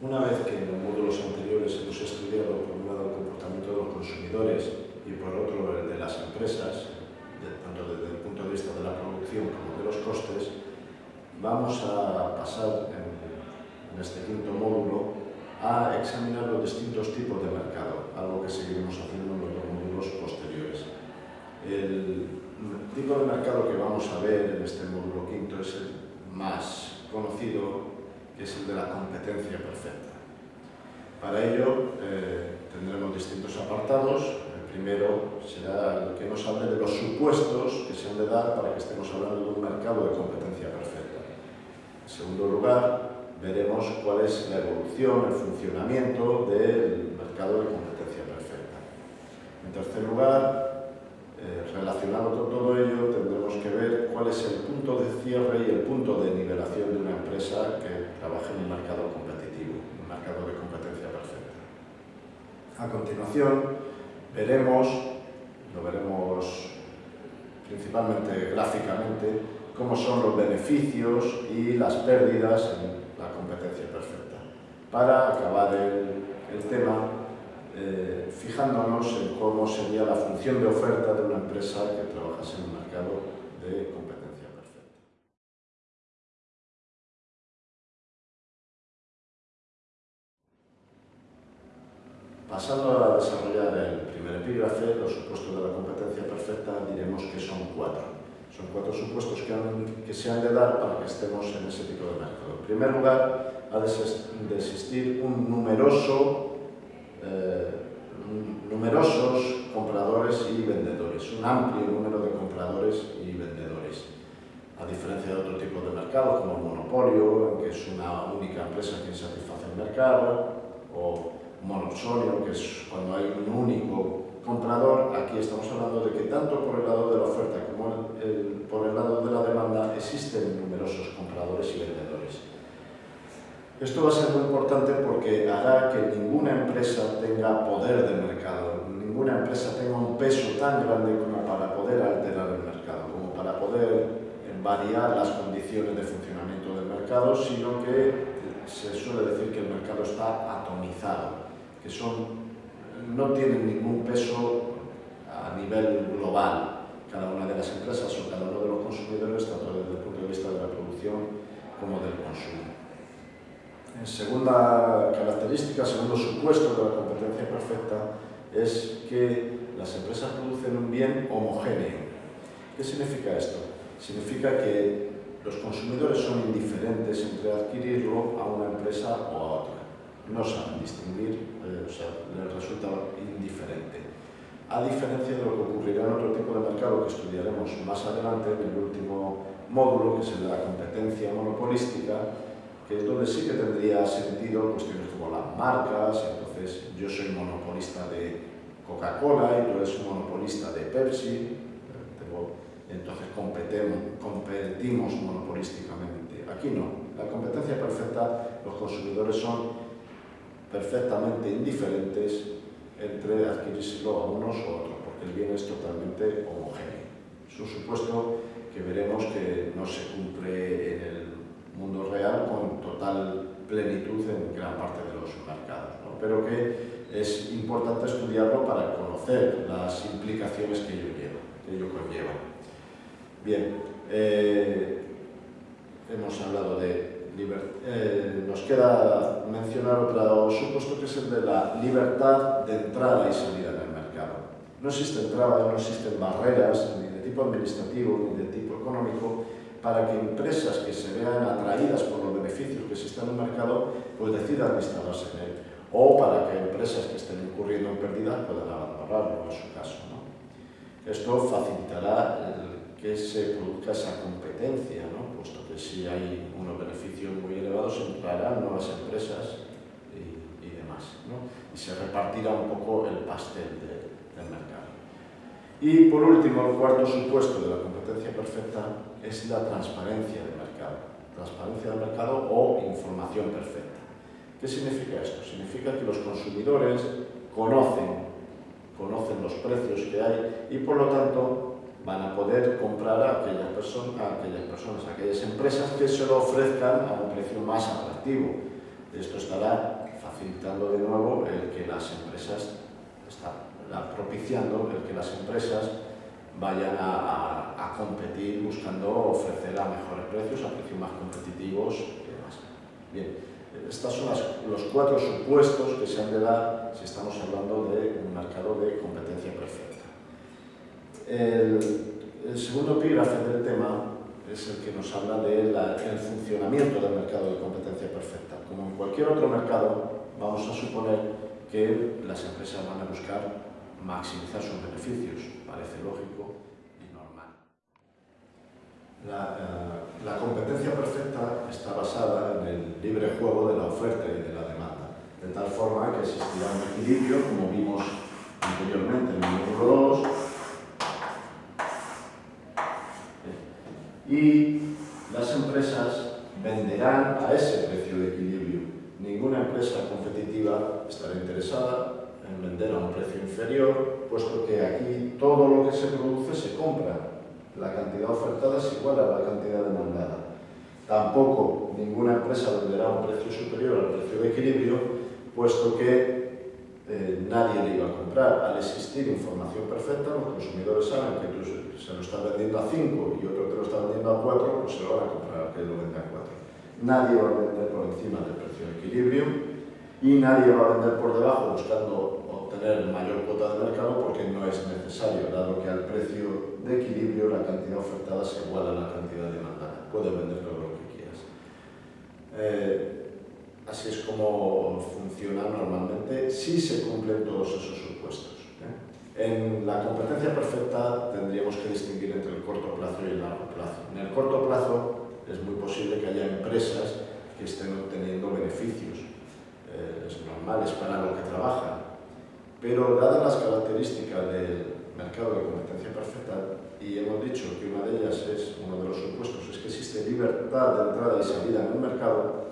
Una vez que en los módulos anteriores hemos estudiado por un lado el comportamiento de los consumidores y por otro el de las empresas, tanto desde el punto de vista de la producción como de los costes, vamos a pasar en, en este quinto módulo a examinar los distintos tipos de mercado, algo que seguiremos haciendo en los módulos posteriores. El tipo de mercado que vamos a ver en este módulo quinto es el más conocido, es el de la competencia perfecta. Para ello eh, tendremos distintos apartados. El primero será el que nos hable de los supuestos que se han de dar para que estemos hablando de un mercado de competencia perfecta. En segundo lugar, veremos cuál es la evolución, el funcionamiento del mercado de competencia perfecta. En tercer lugar, eh, relacionado con todo ello, tendremos que ver cuál es el punto de cierre y el punto de nivelación de una empresa que trabaja en un mercado competitivo, un mercado de competencia perfecta. A continuación, veremos, lo veremos principalmente gráficamente, cómo son los beneficios y las pérdidas en la competencia perfecta. Para acabar el, el tema, eh, fijándonos en cómo sería la función de oferta de una empresa que trabajase en un mercado de competencia Pasando a desarrollar el primer epígrafe, los supuestos de la competencia perfecta, diremos que son cuatro. Son cuatro supuestos que, han, que se han de dar para que estemos en ese tipo de mercado. En primer lugar, ha de existir un numeroso eh, numerosos compradores y vendedores, un amplio número de compradores y vendedores. A diferencia de otro tipo de mercado, como el monopolio, en que es una única empresa que satisface el mercado, o monopolio, que es cuando hay un único comprador, aquí estamos hablando de que tanto por el lado de la oferta como el, por el lado de la demanda existen numerosos compradores y vendedores. Esto va a ser muy importante porque hará que ninguna empresa tenga poder de mercado, ninguna empresa tenga un peso tan grande como para poder alterar el mercado, como para poder variar las condiciones de funcionamiento del mercado, sino que se suele decir que el mercado está atomizado, que son, no tienen ningún peso a nivel global cada una de las empresas o cada uno de los consumidores, tanto desde el punto de vista de la producción como del consumo. Segunda característica, segundo supuesto de la competencia perfecta, es que las empresas producen un bien homogéneo. ¿Qué significa esto? Significa que los consumidores son indiferentes entre adquirirlo a una empresa o a otra. No saben distinguir, eh, o sea, les resulta indiferente. A diferencia de lo que ocurrirá en otro tipo de mercado que estudiaremos más adelante, en el último módulo, que es el de la competencia monopolística, que es donde sí que tendría sentido cuestiones como las marcas, entonces yo soy monopolista de Coca-Cola y tú eres monopolista de Pepsi, entonces competimos, competimos monopolísticamente. Aquí no, la competencia perfecta, los consumidores son perfectamente indiferentes entre adquirírselo a unos o a otros, porque el bien es totalmente homogéneo. Es un supuesto que veremos que no se cumple en el mundo real con total plenitud en gran parte de los mercados, pero que es importante estudiarlo para conocer las implicaciones que ello, lleva, conlleva. Bien, eh, hemos hablado de libertad. Eh, nos queda mencionar otro supuesto que es el de la libertad de entrada y salida en el mercado. No existen trabas, no existen barreras, ni de tipo administrativo, ni de tipo económico, para que empresas que se vean atraídas por los beneficios que existen en el mercado pues decidan instalarse en él o para que empresas que estén incurriendo en pérdidas puedan abandonarlo en su caso. ¿no? Esto facilitará que se produzca esa competencia, ¿no? que si hay unos beneficios muy elevados entrarán nuevas empresas y, demás. ¿no? Y se repartirá un poco el pastel de, del mercado. Y por último, el cuarto supuesto de la competencia perfecta es la transparencia del mercado. Transparencia del mercado o información perfecta. ¿Qué significa esto? Significa que los consumidores conocen, conocen los precios que hay y por lo tanto van a poder comprar a aquellas, personas, a aquellas empresas que se lo ofrezcan a un precio más atractivo. Esto estará facilitando de nuevo el que las empresas, está propiciando el que las empresas vayan a, competir buscando ofrecer a mejores precios, a precios más competitivos y demás. Bien, estos son los cuatro supuestos que se han de dar si estamos hablando de un mercado de competencia perfecta. El, segundo epígrafe del tema es el que nos habla del de funcionamiento del mercado de competencia perfecta. Como en cualquier otro mercado, vamos a suponer que las empresas van a buscar maximizar sus beneficios, parece lógico y normal. La, eh, la, competencia perfecta está basada en el libre juego de la oferta y de la demanda, de tal forma que existirá un equilibrio, como vimos anteriormente en el módulo 2, y las empresas venderán a ese precio de equilibrio. Ninguna empresa competitiva estará interesada en vender a un precio inferior, puesto que aquí todo lo que se produce se compra. La cantidad ofertada es igual a la cantidad demandada. Tampoco ninguna empresa venderá a un precio superior al precio de equilibrio, puesto que nadie le iba a comprar. Al existir información perfecta, los consumidores saben que tú se lo estás vendiendo a 5 y otro te lo está vendiendo a 4, pues se lo van a comprar que lo vende a 4. Nadie va a vender por encima del precio de equilibrio y nadie va a vender por debajo buscando obtener mayor cuota de mercado porque no es necesario, dado que al precio de equilibrio la cantidad ofertada se iguala a la cantidad demandada. Puedes vender todo lo que quieras. Eh, así es como funciona normalmente si se cumplen todos esos supuestos. ¿eh? En la competencia perfecta tendríamos que distinguir entre el corto plazo y el largo plazo. En el corto plazo es muy posible que haya empresas que estén obteniendo beneficios eh, es normal, es para lo que trabajan. Pero dadas las características del mercado de competencia perfecta, y hemos dicho que una de ellas es, uno de los supuestos, es que existe libertad de entrada y salida en el mercado,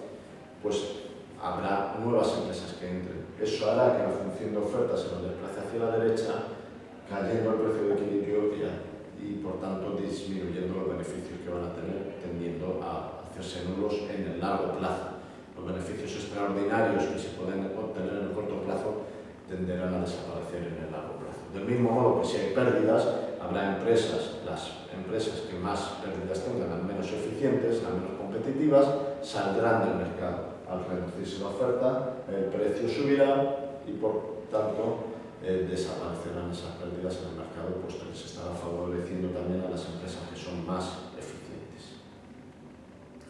pues habrá nuevas empresas que entren. Eso hará que la función de oferta se nos desplace hacia la derecha, cayendo el precio de equilibrio y, y por tanto disminuyendo los beneficios que van a tener, tendiendo a hacerse nulos en el largo plazo los beneficios extraordinarios que se pueden obtener en el corto plazo tenderán a desaparecer en el largo plazo. Del mismo modo que si hay pérdidas, habrá empresas, las empresas que más pérdidas tengan, las menos eficientes, las menos competitivas, saldrán del mercado. Al reducirse la oferta, el precio subirá y por tanto eh, desaparecerán esas pérdidas en el mercado, puesto que se estará favoreciendo también a las empresas que son más eficientes.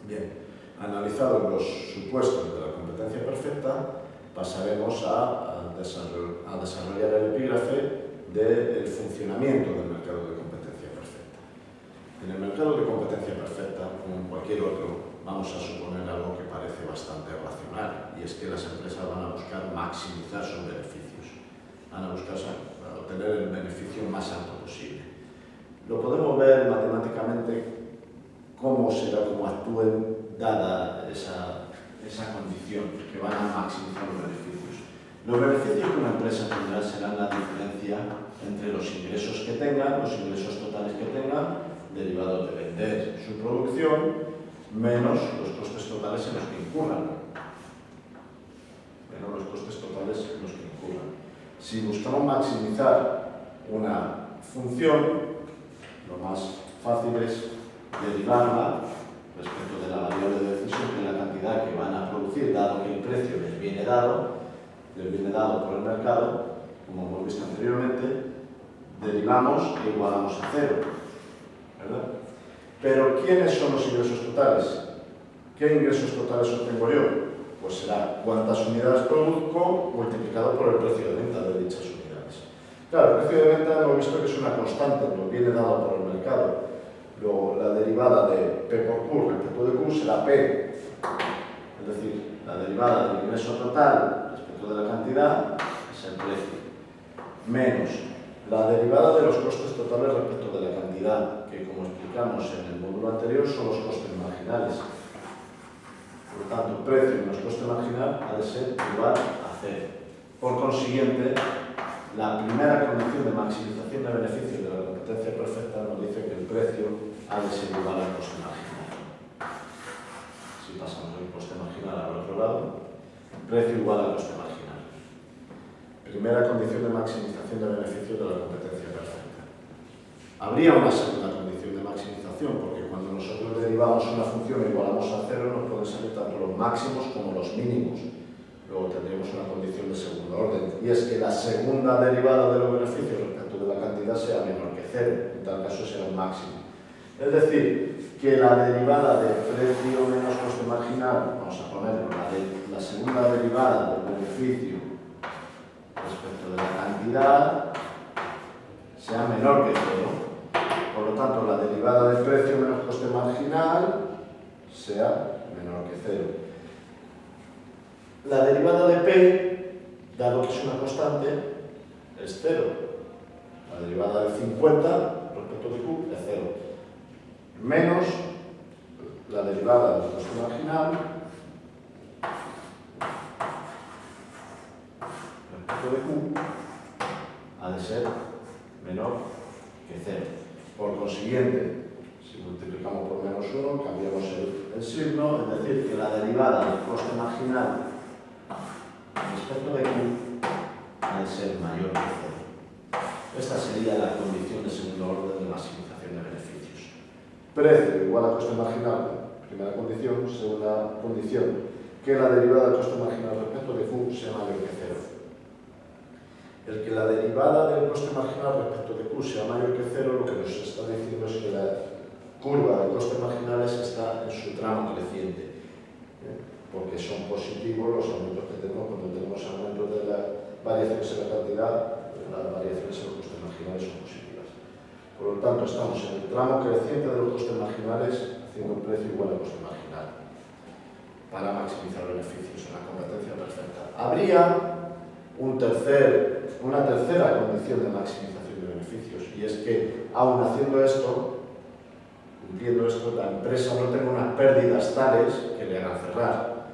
Bien, Analizados los supuestos de la competencia perfecta, pasaremos a, desarrollar, el epígrafe del funcionamiento del mercado de competencia perfecta. En el mercado de competencia perfecta, como en cualquier otro, vamos a suponer algo que parece bastante racional, y es que las empresas van a buscar maximizar sus beneficios, van a buscar obtener el beneficio más alto posible. Lo podemos ver matemáticamente cómo será, cómo actúen dada esa, esa condición, que van a maximizar los beneficios. Los beneficios que una empresa tendrá serán la diferencia entre los ingresos que tenga, los ingresos totales que tenga, derivados de vender su producción, menos los costes totales en los que incurran. Menos los costes totales en los que incurran. Si buscamos maximizar una función, lo más fácil es derivarla respecto de la variable de decisión, que es la cantidad que van a producir, dado que el precio les viene dado, les viene dado por el mercado, como hemos visto anteriormente, derivamos e igualamos a cero. ¿verdad? Pero, ¿quiénes son los ingresos totales? ¿Qué ingresos totales obtengo yo? Pues será cuántas unidades produzco multiplicado por el precio de venta de dichas unidades. Claro, el precio de venta hemos visto que es una constante, nos viene dado por el mercado. Luego, la derivada de P por Q respecto de Q será P, es decir, la derivada del ingreso total respecto de la cantidad es el precio, menos la derivada de los costes totales respecto de la cantidad, que como explicamos en el módulo anterior son los costes marginales. Por lo tanto, precio menos coste marginal ha de ser igual a cero. Por consiguiente, la primera condición de maximización de beneficios de la competencia perfecta nos dice que el precio ha de ser igual al coste marginal. Si pasamos el coste marginal al otro lado, precio igual a coste marginal. Primera condición de maximización de beneficio de la competencia perfecta. Habría una segunda condición de maximización, porque cuando nosotros derivamos una función e igualamos a cero, nos pueden salir tanto los máximos como los mínimos. Luego tendríamos una condición de segundo orden, y es que la segunda derivada de los beneficios respecto de la cantidad sea menor que cero, en tal caso será un máximo. Es decir, que la derivada de precio menos coste marginal, vamos a ponerlo, la, de, la segunda derivada del beneficio respecto de la cantidad sea menor que cero. Por lo tanto, la derivada de precio menos coste marginal sea menor que cero. La derivada de P, dado que es una constante, es cero. La derivada de 50 respecto de Q es cero menos la derivada del coste marginal respecto de Q ha de ser menor que cero. Por consiguiente, si multiplicamos por menos 1, cambiamos el, el signo, es decir, que la derivada del coste marginal respecto de Q ha de ser mayor que 0. Esta sería la condición de segundo orden de maximización de beneficios. Precio igual a coste marginal, primera condición. Segunda condición, que la derivada del coste marginal respecto de Q sea mayor que 0. El que la derivada del coste marginal respecto de Q sea mayor que cero, lo que nos está diciendo es que la curva de coste marginales está en su tramo creciente, ¿eh? porque son positivos los aumentos que tenemos cuando tenemos aumentos de las variaciones en la cantidad, las variaciones en los costes marginales son positivas. Por lo tanto, estamos en el tramo creciente de los costes marginales haciendo un precio igual al coste marginal para maximizar beneficios en la competencia perfecta. Habría un tercer, una tercera condición de maximización de beneficios y es que, aún haciendo esto, cumpliendo esto, la empresa no tenga unas pérdidas tales que le hagan cerrar.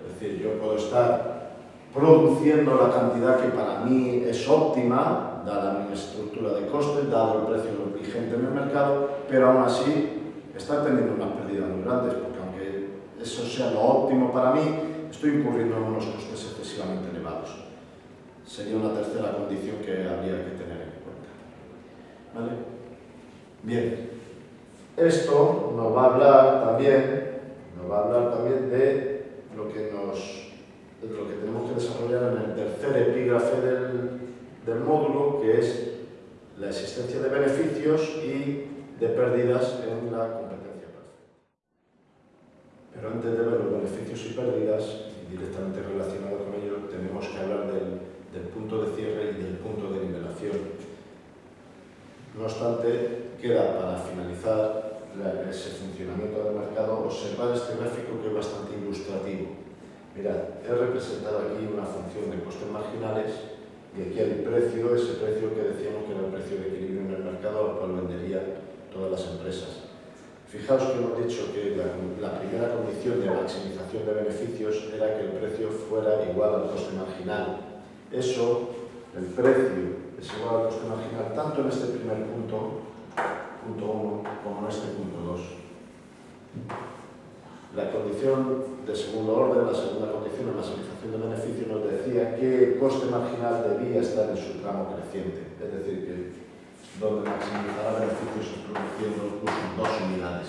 Es decir, yo puedo estar produciendo la cantidad que para mí es óptima, dada mi estructura de costes, dado el precio vigente en el mercado, pero aún así está teniendo unas pérdidas muy grandes, porque aunque eso sea lo óptimo para mí, estoy incurriendo en unos costes excesivamente elevados. Sería una tercera condición que habría que tener en cuenta. ¿Vale? Bien, esto nos va a hablar también, nos va a hablar también de lo que nos de lo que tenemos que desarrollar en el tercer epígrafe del, del módulo, que es la existencia de beneficios y de pérdidas en la competencia. Pero antes de ver los beneficios y pérdidas, directamente relacionado con ello, tenemos que hablar del, del punto de cierre y del punto de nivelación. No obstante, queda para finalizar ese funcionamiento del mercado observar este gráfico que es bastante ilustrativo. Mirad, he representado aquí una función de costes marginales y aquí el precio, ese precio que decíamos que era el precio de equilibrio en el mercado al cual venderían todas las empresas. Fijaos que hemos dicho que la, la, primera condición de maximización de beneficios era que el precio fuera igual al coste marginal. Eso, el precio es igual al coste marginal tanto en este primer punto, punto 1, como en este punto 2. La condición de segundo orden, la segunda condición, la maximización de beneficio, nos decía que el coste marginal debía estar en su tramo creciente, es decir, que donde maximizará beneficios produciendo incluso dos unidades.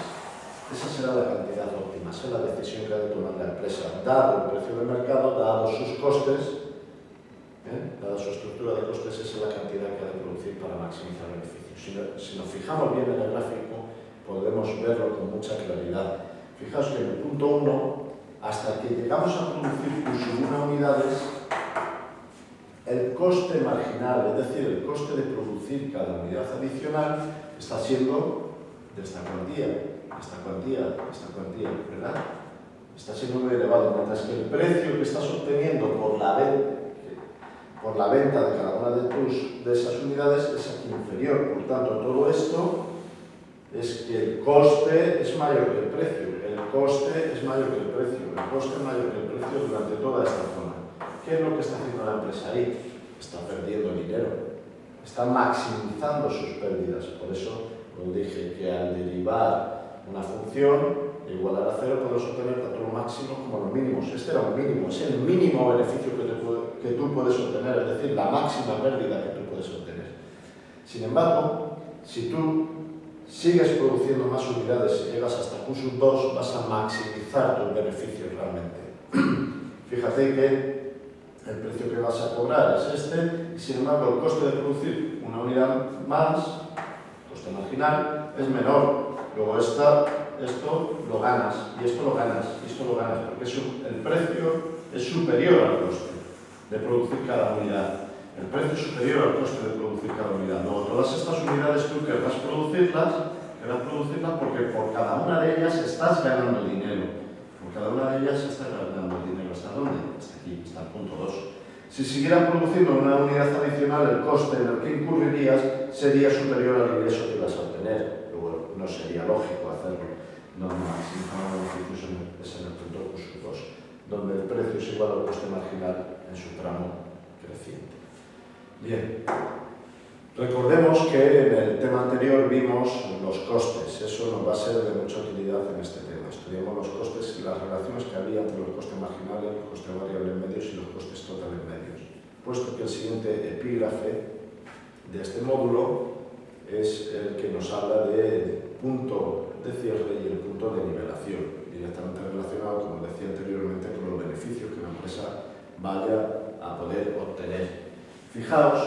Esa será la cantidad óptima, será la decisión que ha de tomar la empresa, dado el precio del mercado, dado sus costes, ¿eh? dada su estructura de costes, esa es la cantidad que ha de producir para maximizar beneficios. Si, si nos fijamos bien en el gráfico, podremos verlo con mucha claridad Fijaos que en el punto 1, hasta que llegamos a producir una unidades, el coste marginal, es decir, el coste de producir cada unidad adicional, está siendo de esta cuantía, esta cuantía, esta cuantía, ¿verdad? Está siendo muy elevado, mientras que el precio que estás obteniendo por la venta, por la venta de cada una de, tus, de esas unidades es aquí inferior. Por tanto, todo esto es que el coste es mayor que el precio coste es mayor que el precio, el coste es mayor que el precio durante toda esta zona. ¿Qué es lo que está haciendo la empresa ahí? Está perdiendo dinero, está maximizando sus pérdidas. Por eso os dije que al derivar una función igualar a cero, podemos obtener tanto los máximos como los mínimos. Este era un mínimo, es el mínimo beneficio que, obtener, es la máxima pérdida que tú puedes obtener. Sin embargo, si tú sigues produciendo más unidades y llegas hasta Q 2, vas a maximizar tus beneficios realmente. Fíjate que el precio que vas a cobrar es este, y sin embargo el coste de producir una unidad más, coste marginal, es menor. Luego esta, esto lo ganas, y esto lo ganas, y esto lo ganas, porque el precio es superior al coste de producir cada unidad. El precio es superior al coste de producir cada unidad. Luego, todas estas unidades tú querrás producirlas, querrás producirlas porque por cada una de ellas estás ganando dinero. Por cada una de ellas estás ganando dinero. ¿Hasta dónde? Hasta aquí, hasta el punto 2. Si siguieran produciendo una unidad adicional, el coste en el que incurrirías sería superior al ingreso que ibas a obtener. Luego, no sería lógico hacerlo. No, no, no, es en el punto 2, donde el precio es igual al coste marginal en su tramo creciente. Bien, recordemos que en el tema anterior vimos los costes, eso nos va a ser de mucha utilidad en este tema. Estudiamos los costes y las relaciones que había entre los costes marginales, los costes variables medios y los costes totales medios. Puesto que el siguiente epígrafe de este módulo es el que nos habla del punto de cierre y el punto de nivelación, directamente relacionado, como decía anteriormente, con los beneficios que la empresa vaya a poder obtener Fijaos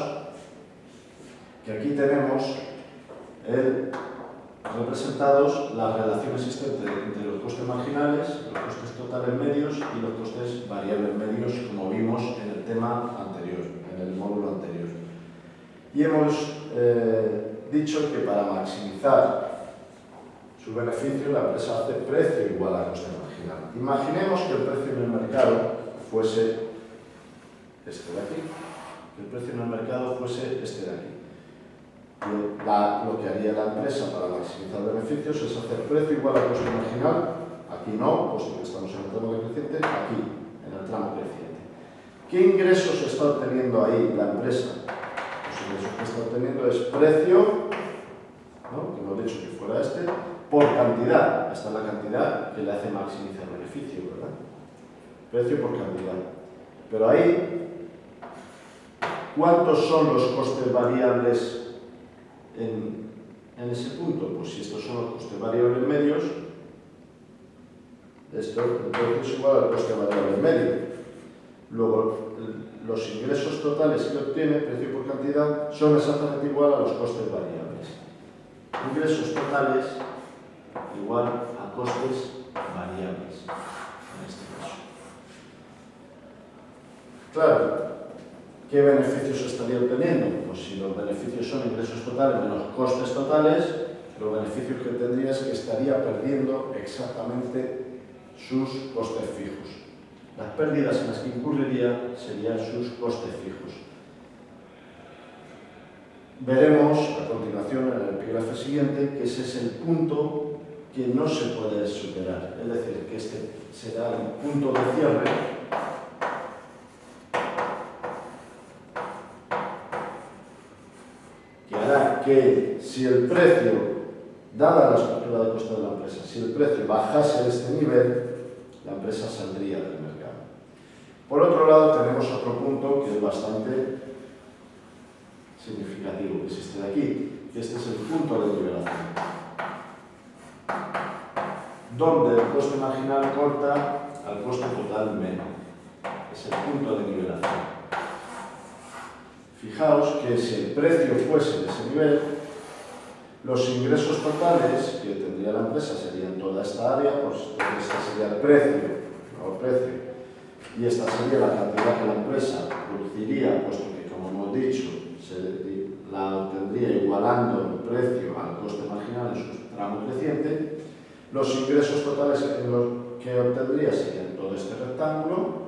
que aquí tenemos representados las relaciones existentes entre los costes marginales, los costes totales medios y los costes variables medios, como vimos en el tema anterior, en el módulo anterior. Y hemos eh, dicho que para maximizar su beneficio, la empresa hace precio igual a coste marginal. Imaginemos que el precio en el mercado fuese este de aquí el precio en el mercado fuese este de aquí. lo que haría la empresa para maximizar beneficios es hacer precio igual al coste marginal, aquí no, puesto que estamos en el tramo decreciente, aquí, en el tramo creciente. ¿Qué ingresos está obteniendo ahí la empresa? Los ingresos que está obteniendo es precio, ¿no? que hemos dicho que fuera este, por cantidad. Esta es la cantidad que le hace maximizar beneficio, ¿verdad? Precio por cantidad. Pero ahí ¿Cuántos son los costes variables en, ese punto? Pues si estos son los costes variables medios, esto es igual al coste variable medio. Luego, los ingresos totales que obtiene, precio por cantidad, son exactamente igual a los costes variables. Ingresos totales igual a costes variables, en este caso. Claro, ¿Qué beneficios estaría obteniendo? Pues si los beneficios son ingresos totales menos costes totales, los beneficios que tendría es que estaría perdiendo exactamente sus costes fijos. Las pérdidas en las que incurriría serían sus costes fijos. Veremos a continuación en el epígrafe siguiente que ese es el punto que no se puede superar, es decir, que este será el punto de cierre que si el precio, dada la estructura de costo de la empresa, si el precio bajase a este nivel, la empresa saldría del mercado. Por otro lado, tenemos otro punto que es bastante significativo, que es este de aquí, que este es el punto de nivelación, donde el coste marginal corta al coste total menos. Es el punto de nivelación. Fijaos que si el precio fuese de ese nivel, los ingresos totales que tendría la empresa serían toda esta área, pues este sería el precio, el precio, y esta sería la cantidad que la empresa produciría, puesto que, como hemos dicho, se la obtendría igualando el precio al coste marginal en su tramo creciente, los ingresos totales que obtendría serían todo este rectángulo,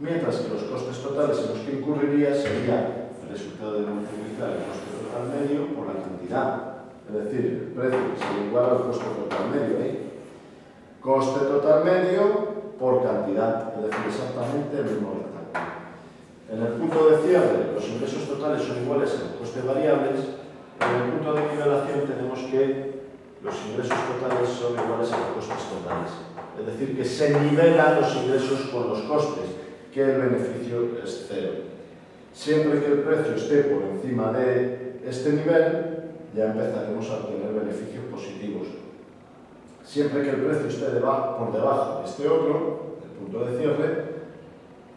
mientras que os costes totales en los que incurriría sería el resultado de multiplicar el coste total medio por la cantidad, es decir, el precio sería igual al coste total medio ahí. ¿eh? Coste total medio por cantidad, es decir, exactamente el mismo rectángulo. En el punto de cierre, los ingresos totales son iguales a los costes variables. En el punto de nivelación tenemos que los ingresos totales son iguales a los costes totales. Es decir, que se nivelan los ingresos con los costes. Que el beneficio es cero. Siempre que el precio esté por encima de este nivel, ya empezaremos a obtener beneficios positivos. Siempre que el precio esté por debajo de este otro, el punto de cierre,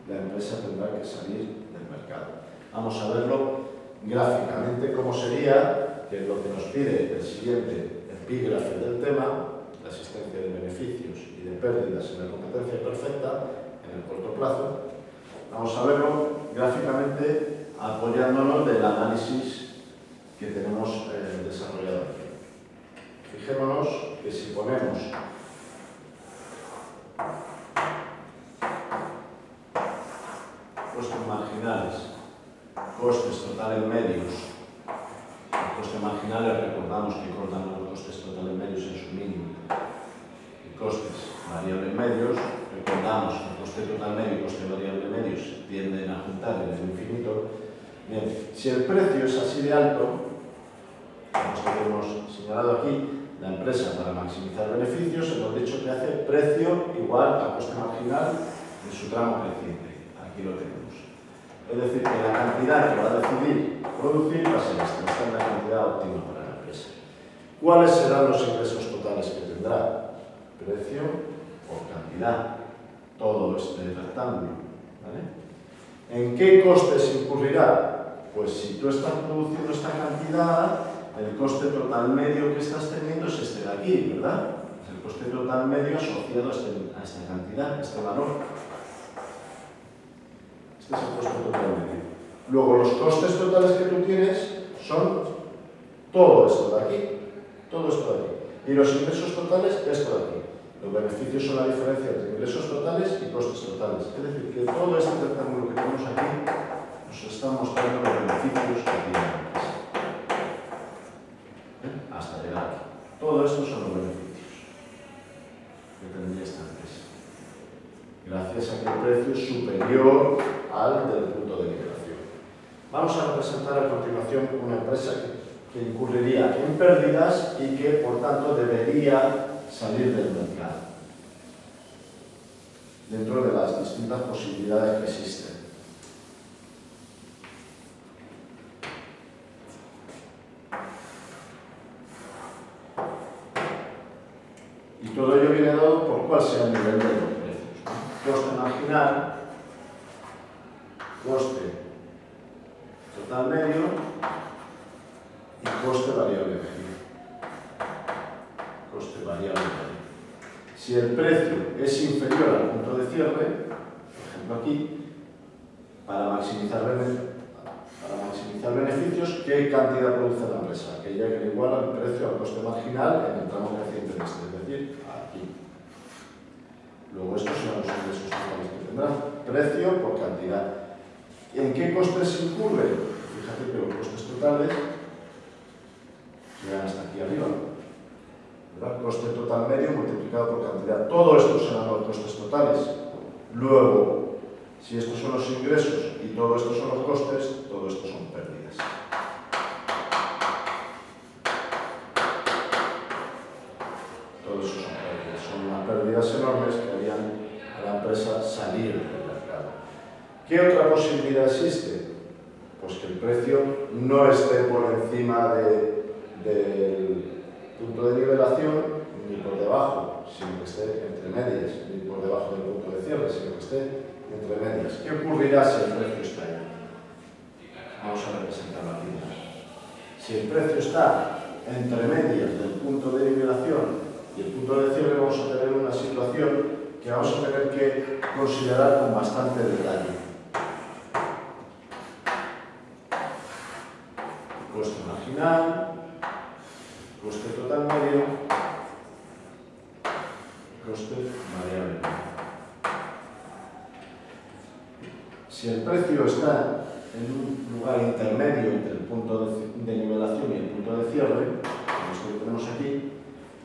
la empresa tendrá que salir del mercado. Vamos a verlo gráficamente cómo sería, que es lo que nos pide el siguiente epígrafe del tema, la existencia de beneficios y de pérdidas en la competencia perfecta en el corto plazo, vamos a verlo gráficamente apoyándonos del análisis que tenemos eh, desarrollado aquí. Fijémonos que si ponemos costes marginales, costes totales medios, el coste marginal recordamos que cortan los costes totales medios en su mínimo, y costes variables medios, el coste total medio y coste variable medios tienden a juntar en el infinito. Bien, si el precio es así de alto, como hemos señalado aquí, la empresa para maximizar beneficios hemos dicho que hace precio igual a coste marginal en su tramo creciente aquí lo tenemos. Es decir, que la cantidad que va a decidir producir va a ser esta, esta es la cantidad óptima para la empresa. ¿Cuáles serán los ingresos totales que tendrá? Precio por cantidad, todo este rectángulo. ¿vale? ¿En qué costes incurrirá? Pues si tú estás produciendo esta cantidad, el coste total medio que estás teniendo es este de aquí, ¿verdad? Es el coste total medio asociado a, este, a esta cantidad, a este valor. Este es el coste total medio. Luego, los costes totales que tú tienes son todo esto de aquí, todo esto de aquí. Y los ingresos totales, esto de aquí. Los beneficios son la diferencia entre ingresos totales y costes totales. Es decir, que todo este rectángulo que tenemos aquí nos está mostrando los beneficios que tiene empresa. ¿Eh? Hasta llegar aquí. Todo esto son los beneficios que tendría esta empresa. Gracias a que el precio es superior al del punto de liberación. Vamos a representar a continuación una empresa que, que incurriría en pérdidas y que, por tanto, debería salir del mercado dentro de las distintas posibilidades que existen. Y todo ello viene dado por cuál sea el nivel de los precios. Coste marginal coste total medio y coste variable medio. Coste variable medio. Si el precio es inferior al punto de cierre, por ejemplo aquí, para maximizar, para maximizar beneficios, ¿qué cantidad produce la empresa? Aquella que igual al precio al coste marginal en el tramo creciente este, es decir, aquí. Luego estos son los ingresos totales que tendrán. Precio por cantidad. ¿En qué costes incurre? Fíjate que los costes totales llegan hasta aquí arriba. ¿verdad? Coste total medio multiplicado por cantidad. Todo esto serán los costes totales. Luego, si estos son los ingresos y todo esto son los costes, todo esto son pérdidas. Todo eso son pérdidas. Son unas pérdidas enormes que harían la empresa salir ¿Qué otra posibilidad existe? Pues que el precio no esté por encima del punto de nivelación ni por debajo, sino que esté entre medias, ni por debajo del punto de cierre, sino que esté entre medias. ¿Qué ocurrirá si el precio está ahí? Vamos a representarlo aquí. Si el precio está entre medias del punto de nivelación y el punto de cierre, vamos a tener una situación que vamos a tener que considerar con bastante detalle. coste total medio, coste variable. Si el precio está en un lugar intermedio entre el punto de, nivelación y el punto de cierre, como esto que tenemos aquí,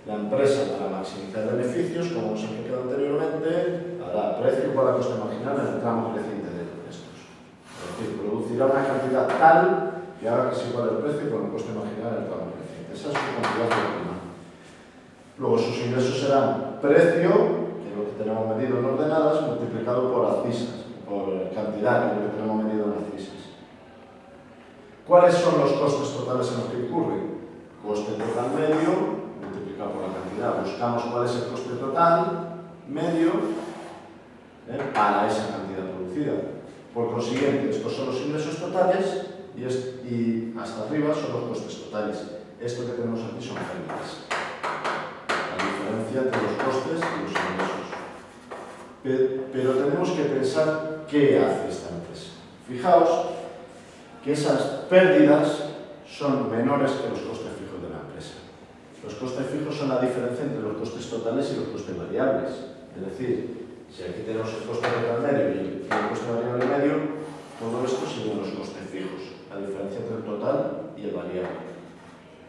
la empresa para maximizar beneficios, como hemos explicado anteriormente, hará precio igual a coste marginal en el tramo creciente de estos. Es decir, producirá una cantidad tal y ahora que se igual el precio con el coste marginal del tramo creciente. Esa es su cantidad óptima. Luego sus ingresos serán precio, que es lo que tenemos medido en ordenadas, multiplicado por abscisas, por cantidad, que es lo que tenemos medido en abscisas. ¿Cuáles son los costes totales en los que incurren? Coste total medio, Buscamos cuál es el coste total medio ¿eh? para esa cantidad producida. Por consiguiente, estos son los ingresos totales y, hasta arriba son los costes totales. Esto que tenemos aquí son pérdidas entre los costes y los ingresos. Pero tenemos que pensar qué hace esta empresa. Fijaos que esas pérdidas son menores que los costes fijos de la empresa. Los costes fijos son la diferencia entre los costes totales y los costes variables. Es decir, si aquí tenemos el coste total medio y el coste variable medio, todo esto serían los costes fijos, la diferencia entre el total y el variable.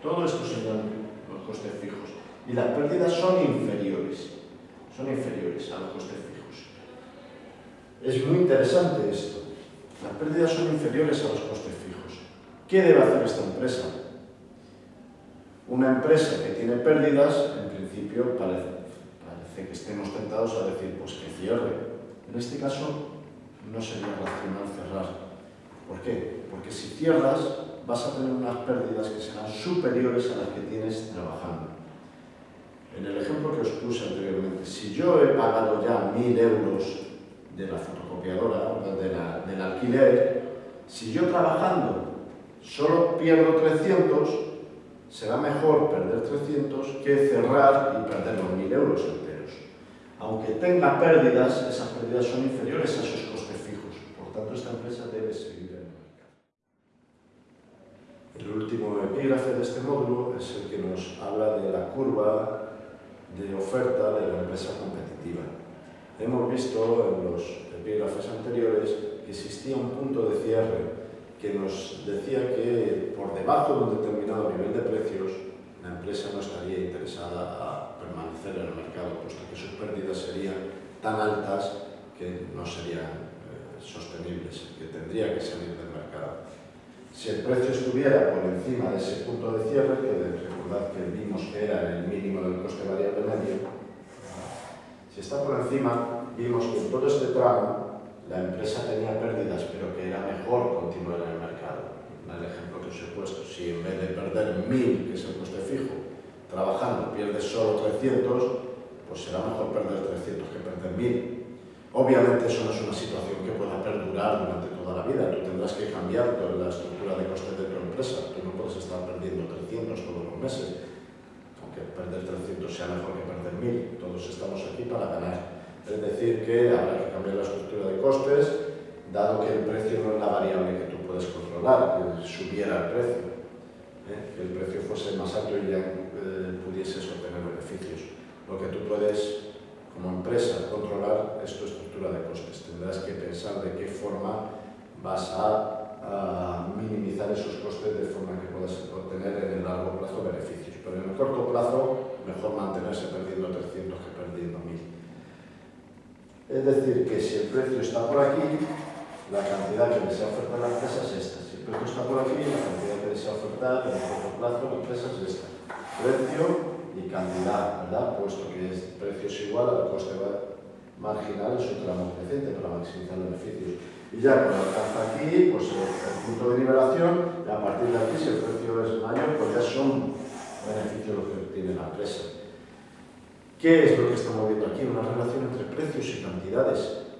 Todo esto serían los costes fijos y las pérdidas son inferiores, son inferiores a los costes fijos. Es muy interesante esto. Las pérdidas son inferiores a los costes fijos. ¿Qué debe hacer esta empresa? Una empresa que tiene pérdidas, en principio parece, que estemos tentados a decir, pues que cierre. En este caso, no sería racional cerrar. ¿Por qué? Porque si cierras, vas a tener unas pérdidas que serán superiores a las que tienes trabajando. En el ejemplo que os puse anteriormente, si yo he pagado ya 1.000 euros de la fotocopiadora, del alquiler, si yo trabajando solo pierdo 300, será mejor perder 300 que cerrar y perder los 1.000 euros enteros. Aunque tenga pérdidas, esas pérdidas son inferiores a esos costes fijos. Por tanto, esta empresa debe seguir en el mercado. El último epígrafe de este módulo es el que nos habla de la curva de oferta de la empresa competitiva. Hemos visto en los epígrafes anteriores que existía un punto de cierre que nos decía que por debajo de un determinado nivel de precios la empresa no estaría interesada a permanecer en el mercado, puesto que sus pérdidas serían tan altas que no serían eh, sostenibles, que tendría que salir del mercado. Si el precio estuviera por encima de ese punto de cierre, que recordad que vimos que era el mínimo del coste variable medio, si está por encima, vimos que en todo este tramo la empresa tenía pérdidas, pero que era mejor continuar en el mercado. El ejemplo que os he puesto, si en vez de perder 1.000, que es el coste fijo, trabajando pierdes solo 300, pues será mejor perder 300 que perder 1.000. Obviamente eso no es una situación que pueda perdurar durante toda la vida, tú tendrás que cambiar toda la estructura de costes de tu empresa, tú no puedes estar perdiendo 300 todos los meses, aunque perder 300 sea mejor que perder 1000, todos estamos aquí para ganar. Es decir, que habrá que cambiar la estructura de costes, dado que el precio no es la variable que tú puedes controlar, que subiera el precio, ¿eh? que el precio fuese más alto y ya eh, pudieses obtener beneficios. Lo que tú puedes como empresa controlar es tu estructura de costes. Tendrás que pensar de qué forma vas a, minimizar esos costes de forma que puedas obtener en el largo plazo beneficios. Pero en el corto plazo, mejor mantenerse perdiendo 300 que perdiendo 1000. Es decir, que si el precio está por aquí, la cantidad que desea ofertar la empresa es esta. Si el precio está por aquí, la cantidad que desea ofertar en el corto plazo la empresa es esta. Precio y cantidad, ¿verdad? Puesto que el precio es igual al coste marginal en su tramo creciente para maximizar beneficios. Y ya cuando alcanza aquí, pues el, punto de nivelación, y a partir de aquí, si el precio es mayor, pues ya son beneficios los que tiene la empresa. ¿Qué es lo que estamos viendo aquí? Una relación entre precios y cantidades.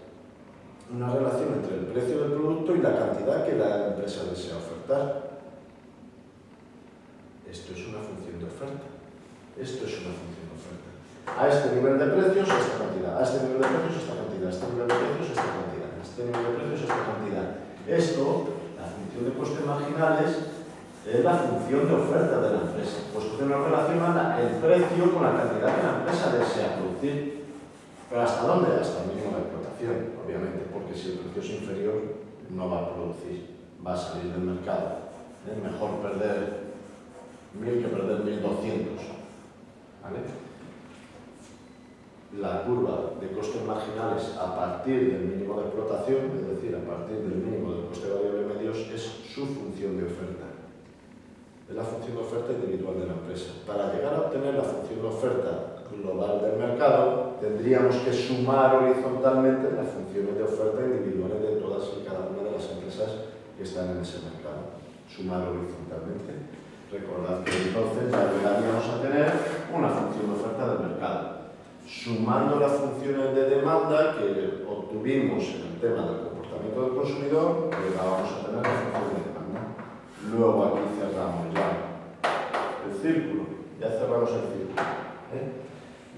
Una relación entre el precio del producto y la cantidad que la empresa desea ofertar. Esto es una función de oferta. Esto es una función de oferta. A este nivel de precios, esta cantidad. A este nivel de precios, esta cantidad. A este nivel de precios, esta cantidad. A este nivel de precios, esta cantidad. Esto, la función de costes marginales, es la función de oferta de la empresa, pues que nos relaciona el precio con la cantidad que la empresa desea producir. ¿Pero hasta dónde? Hasta el mínimo de explotación, obviamente, porque si el precio es inferior, no va a producir, va a salir del mercado. Es mejor perder 1.000 que perder 1.200 la curva de costes marginales a partir del mínimo de explotación, es decir, a partir del mínimo del coste variable medios, es su función de oferta. Es la función de oferta individual de la empresa. Para llegar a obtener la función de oferta global del mercado, tendríamos que sumar horizontalmente las funciones de oferta individuales de todas y cada una de las empresas que están en ese mercado. Sumar horizontalmente. Recordad que entonces llegaríamos a tener una función de oferta del mercado. Sumando las funciones de demanda que obtuvimos en el tema del comportamiento del consumidor, llegábamos a tener la función de. Luego aquí cerramos ya el círculo, ya cerramos el círculo. ¿eh?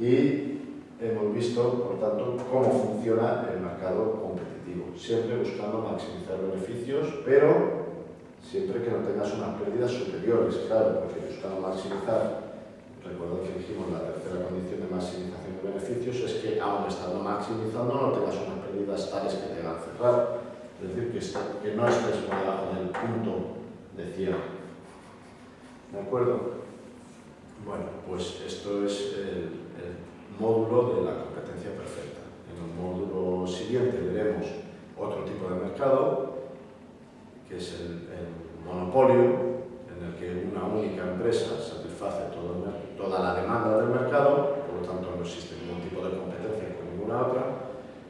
Y hemos visto, por tanto, cómo funciona el mercado competitivo, siempre buscando maximizar beneficios, pero siempre que no tengas unas pérdidas superiores, claro, porque buscando maximizar, recuerdo que dijimos la tercera condición de maximización de beneficios es que aún estando maximizando no tengas unas pérdidas tales que te hagan cerrar, es decir, que, que no estés por debajo del punto de cierre. ¿De acuerdo? Bueno, pues esto es el, módulo de la competencia perfecta. En el módulo siguiente veremos otro tipo de mercado, que es el, monopolio, en el que una única empresa satisface toda la demanda del mercado, por lo tanto no existe ningún tipo de competencia con ninguna otra,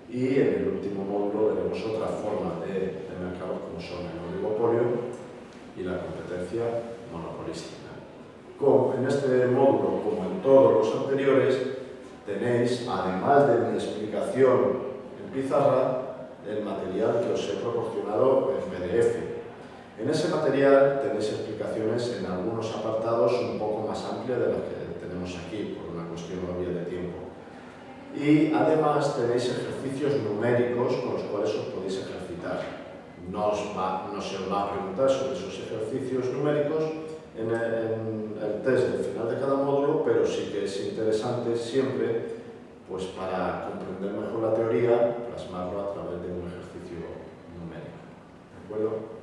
y en el último módulo veremos otra forma de, de mercado como son el oligopolio y la competencia monopolística. Como en este módulo, como en todos los anteriores, tenéis, además de mi explicación en pizarra, el material que os he proporcionado en PDF. En ese material tenéis explicaciones en algunos apartados un poco más amplias de las que tenemos aquí, por una cuestión obvia de tiempo. Y además tenéis ejercicios numéricos con los cuales os podéis ejercitar. nos, va, nos se va a preguntar sobre esos ejercicios numéricos en el, en el test del final de cada módulo, pero sí que es interesante siempre pues para comprender mejor la teoría, plasmarlo a través de un ejercicio numérico. ¿De acuerdo?